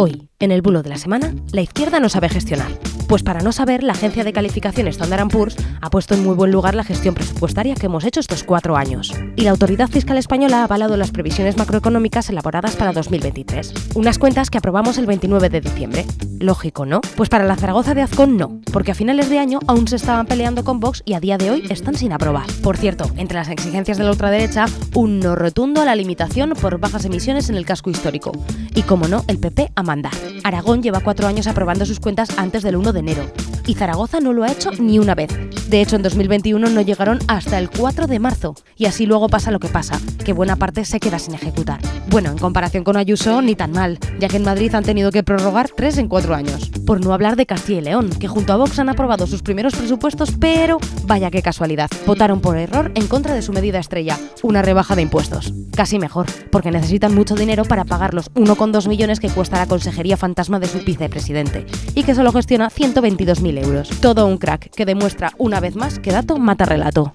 Hoy, en el bulo de la semana, la izquierda no sabe gestionar. Pues para no saber, la agencia de calificación Standard Poor's ha puesto en muy buen lugar la gestión presupuestaria que hemos hecho estos cuatro años. Y la autoridad fiscal española ha avalado las previsiones macroeconómicas elaboradas para 2023. Unas cuentas que aprobamos el 29 de diciembre. Lógico, ¿no? Pues para la Zaragoza de Azcón no, porque a finales de año aún se estaban peleando con Vox y a día de hoy están sin aprobar. Por cierto, entre las exigencias de la ultraderecha, un no rotundo a la limitación por bajas emisiones en el casco histórico. Y como no, el PP a mandar. Aragón lleva cuatro años aprobando sus cuentas antes del 1 de enero. Y Zaragoza no lo ha hecho ni una vez. De hecho, en 2021 no llegaron hasta el 4 de marzo. Y así luego pasa lo que pasa, que buena parte se queda sin ejecutar. Bueno, en comparación con Ayuso, ni tan mal, ya que en Madrid han tenido que prorrogar tres en cuatro años. Por no hablar de Castilla y León, que junto a Vox han aprobado sus primeros presupuestos, pero vaya qué casualidad, votaron por error en contra de su medida estrella, una rebaja de impuestos. Casi mejor, porque necesitan mucho dinero para pagar los 1,2 millones que cuesta la Consejería Fantasma de su vicepresidente, y que solo gestiona 122.000 euros. Todo un crack que demuestra una vez más que dato mata relato.